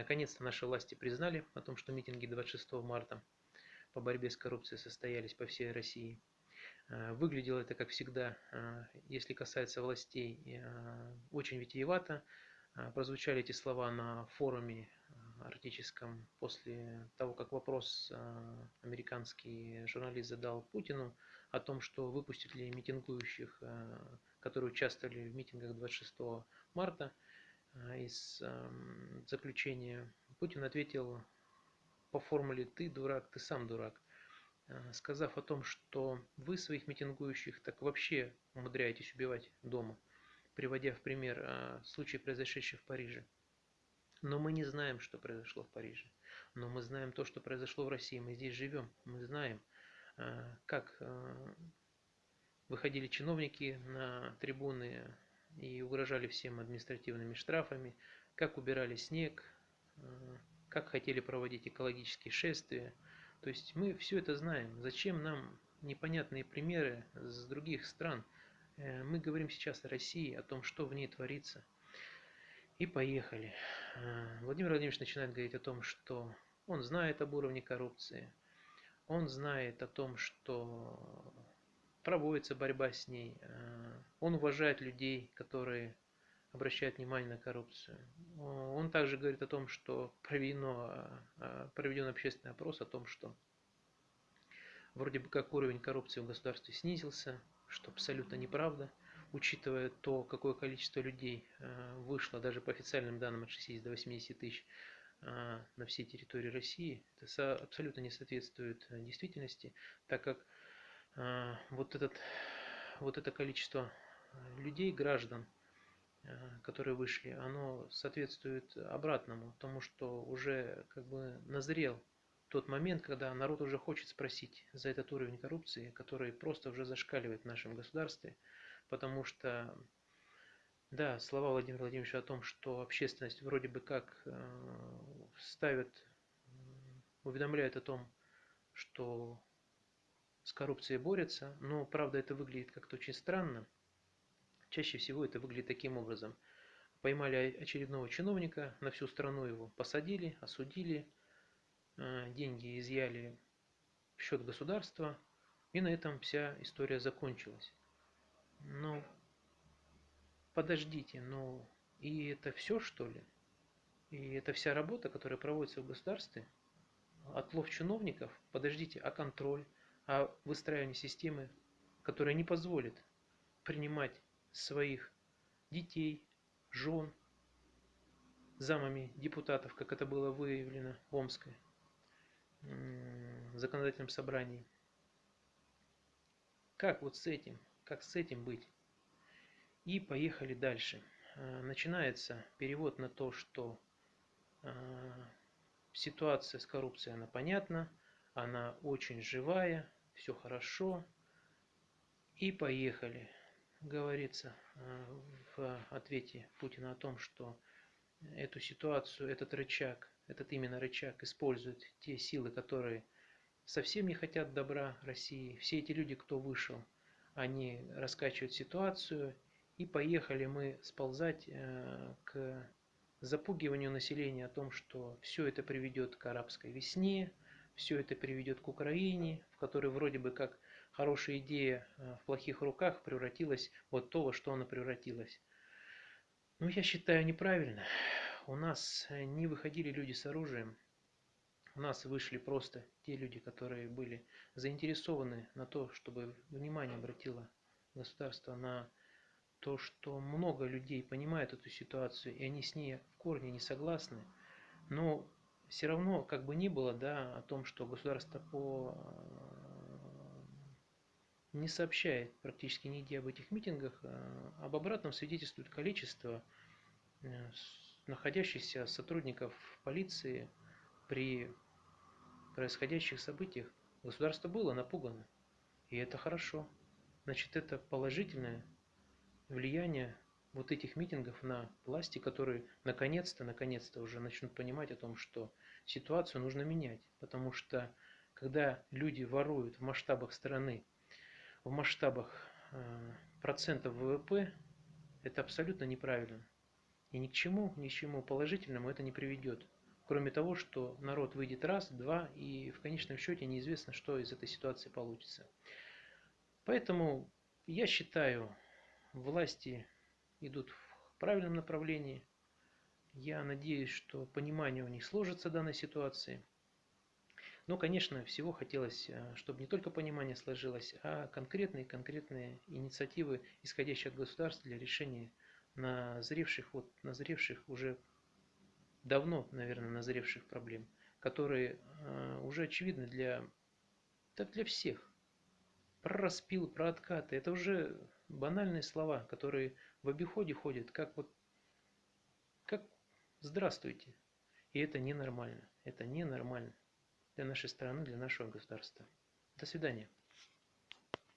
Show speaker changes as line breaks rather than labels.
Наконец-то наши власти признали о том, что митинги 26 марта по борьбе с коррупцией состоялись по всей России. Э, выглядело это, как всегда, э, если касается властей, э, очень витиевато. Прозвучали эти слова на форуме арктическом после того, как вопрос американский журналист задал Путину о том, что выпустят ли митингующих, которые участвовали в митингах 26 марта. Из эм, заключения Путин ответил по формуле «ты дурак, ты сам дурак». Э, сказав о том, что вы своих митингующих так вообще умудряетесь убивать дома, приводя в пример э, случай, произошедший в Париже. Но мы не знаем, что произошло в Париже. Но мы знаем то, что произошло в России. Мы здесь живем. Мы знаем, как выходили чиновники на трибуны и угрожали всем административными штрафами, как убирали снег, как хотели проводить экологические шествия – то есть мы все это знаем. Зачем нам непонятные примеры с других стран? Э, мы говорим сейчас о России, о том, что в ней творится. И поехали. Э, Владимир Владимирович начинает говорить о том, что он знает об уровне коррупции, он знает о том, что проводится борьба с ней, э, он уважает людей, которые обращает внимание на коррупцию. Он также говорит о том, что проведено, а, проведен общественный опрос о том, что вроде бы как уровень коррупции в государстве снизился, что абсолютно неправда, учитывая то, какое количество людей а, вышло даже по официальным данным от 60 до 80 тысяч на всей территории России. Это абсолютно не соответствует действительности, так как вот, этот, вот это количество людей, граждан, Э, которые вышли, оно соответствует обратному, тому что уже как бы назрел тот момент, когда народ уже хочет спросить за этот уровень коррупции, который просто уже зашкаливает в нашем государстве, потому что, да, слова Владимира Владимировича о том, что общественность вроде бы как э, ставит, уведомляет о том, что с коррупцией борется, но правда это выглядит как-то очень странно, Чаще всего это выглядит таким образом. Поймали очередного чиновника, на всю страну его посадили, осудили, э, деньги изъяли в счет государства, и на этом вся история закончилась. Но подождите, но и это все что ли? И это вся работа, которая проводится в государстве? Отлов чиновников? Подождите, а контроль? А выстраивание системы, которая не позволит принимать своих детей, жен, замами депутатов, как это было выявлено в Омской законодательном собрании. Как вот с этим, как с этим быть? И поехали дальше. А, начинается перевод на то, что а, ситуация с коррупцией, она понятна, она очень живая, все хорошо. И поехали говорится э, в ответе Путина о том, что эту ситуацию, этот рычаг, этот именно рычаг используют те силы, которые совсем не хотят добра России. Все эти люди, кто вышел, они раскачивают ситуацию, и поехали мы сползать э, к запугиванию населения о том, что все это приведет к арабской весне, все это приведет к Украине, в которой вроде бы как хорошая идея э, в плохих руках превратилась вот то, во что она превратилась. Ну, я считаю неправильно. У нас э, не выходили люди с оружием. У нас вышли просто те люди, которые были заинтересованы на то, чтобы внимание обратило государство на то, что много людей понимают эту ситуацию, и они с ней в корне не согласны. Но все равно, как бы ни было, да, о том, что государство по не сообщает практически нигде об этих митингах. А об обратном свидетельствует количество э, находящихся сотрудников полиции при происходящих событиях. Государство было напугано. И это хорошо. Значит, это положительное влияние вот этих митингов на власти, которые наконец-то, наконец-то уже начнут понимать о том, что ситуацию нужно менять. Потому что когда люди воруют в масштабах страны в масштабах э, процентов ВВП, это абсолютно неправильно. И ни к чему, ни к чему положительному это не приведет. Кроме того, что народ выйдет раз, два, и в конечном счете неизвестно, что из этой ситуации получится. Поэтому я считаю, власти идут в правильном направлении. Я надеюсь, что понимание у них сложится данной ситуации. Но, конечно, всего хотелось, э, чтобы не только понимание сложилось, а конкретные-конкретные инициативы, исходящие от государства для решения назревших, вот, назревших уже давно, наверное, назревших проблем, которые э, уже очевидны для, да для всех. Про распил, про откаты, это уже банальные слова, которые в обиходе ходят, как вот, как здравствуйте. И это ненормально, это ненормально для нашей страны, для нашего государства. До свидания.